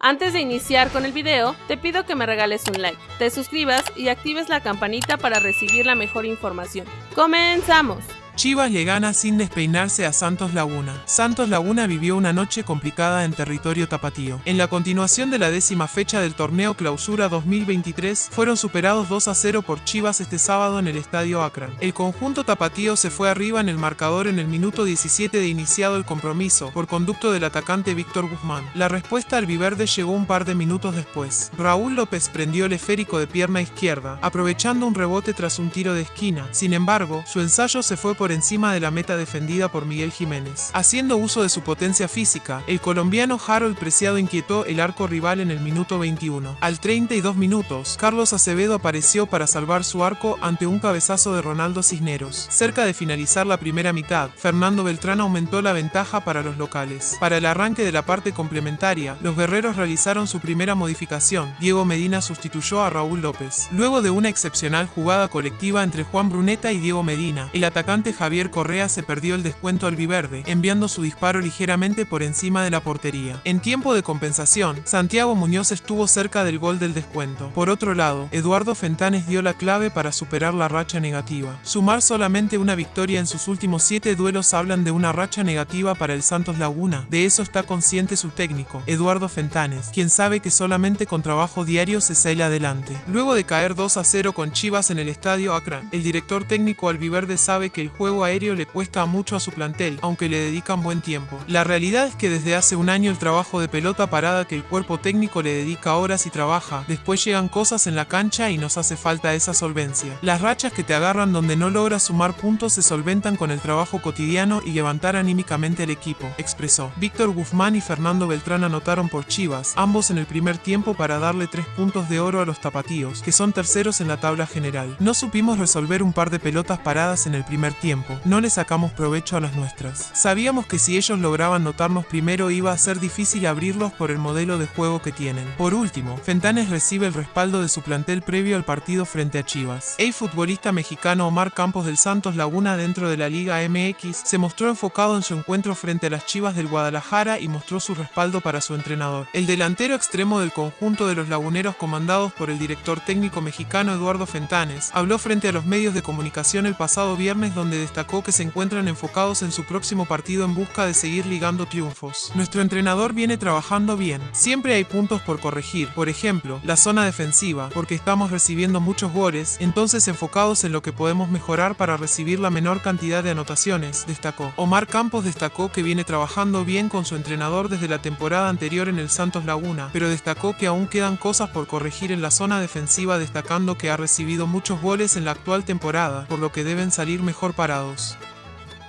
Antes de iniciar con el video, te pido que me regales un like, te suscribas y actives la campanita para recibir la mejor información. ¡Comenzamos! Chivas le gana sin despeinarse a Santos Laguna. Santos Laguna vivió una noche complicada en territorio tapatío. En la continuación de la décima fecha del torneo Clausura 2023, fueron superados 2 a 0 por Chivas este sábado en el Estadio Akron. El conjunto tapatío se fue arriba en el marcador en el minuto 17 de iniciado el compromiso, por conducto del atacante Víctor Guzmán. La respuesta al Viverde llegó un par de minutos después. Raúl López prendió el esférico de pierna izquierda, aprovechando un rebote tras un tiro de esquina. Sin embargo, su ensayo se fue por encima de la meta defendida por Miguel Jiménez. Haciendo uso de su potencia física, el colombiano Harold Preciado inquietó el arco rival en el minuto 21. Al 32 minutos, Carlos Acevedo apareció para salvar su arco ante un cabezazo de Ronaldo Cisneros. Cerca de finalizar la primera mitad, Fernando Beltrán aumentó la ventaja para los locales. Para el arranque de la parte complementaria, los guerreros realizaron su primera modificación. Diego Medina sustituyó a Raúl López. Luego de una excepcional jugada colectiva entre Juan Bruneta y Diego Medina, el atacante Javier Correa se perdió el descuento albiverde, enviando su disparo ligeramente por encima de la portería. En tiempo de compensación, Santiago Muñoz estuvo cerca del gol del descuento. Por otro lado, Eduardo Fentanes dio la clave para superar la racha negativa. Sumar solamente una victoria en sus últimos siete duelos hablan de una racha negativa para el Santos Laguna. De eso está consciente su técnico, Eduardo Fentanes, quien sabe que solamente con trabajo diario se sale adelante. Luego de caer 2 a 0 con Chivas en el estadio Akron, el director técnico albiverde sabe que el juego juego aéreo le cuesta mucho a su plantel, aunque le dedican buen tiempo. La realidad es que desde hace un año el trabajo de pelota parada que el cuerpo técnico le dedica horas y trabaja, después llegan cosas en la cancha y nos hace falta esa solvencia. Las rachas que te agarran donde no logras sumar puntos se solventan con el trabajo cotidiano y levantar anímicamente al equipo, expresó. Víctor Guzmán y Fernando Beltrán anotaron por Chivas, ambos en el primer tiempo para darle tres puntos de oro a los tapatíos, que son terceros en la tabla general. No supimos resolver un par de pelotas paradas en el primer tiempo no le sacamos provecho a las nuestras. Sabíamos que si ellos lograban notarnos primero iba a ser difícil abrirlos por el modelo de juego que tienen. Por último, Fentanes recibe el respaldo de su plantel previo al partido frente a Chivas. El futbolista mexicano Omar Campos del Santos Laguna dentro de la Liga MX se mostró enfocado en su encuentro frente a las Chivas del Guadalajara y mostró su respaldo para su entrenador. El delantero extremo del conjunto de los laguneros comandados por el director técnico mexicano Eduardo Fentanes habló frente a los medios de comunicación el pasado viernes donde destacó que se encuentran enfocados en su próximo partido en busca de seguir ligando triunfos. Nuestro entrenador viene trabajando bien. Siempre hay puntos por corregir, por ejemplo, la zona defensiva, porque estamos recibiendo muchos goles, entonces enfocados en lo que podemos mejorar para recibir la menor cantidad de anotaciones, destacó. Omar Campos destacó que viene trabajando bien con su entrenador desde la temporada anterior en el Santos Laguna, pero destacó que aún quedan cosas por corregir en la zona defensiva destacando que ha recibido muchos goles en la actual temporada, por lo que deben salir mejor parados.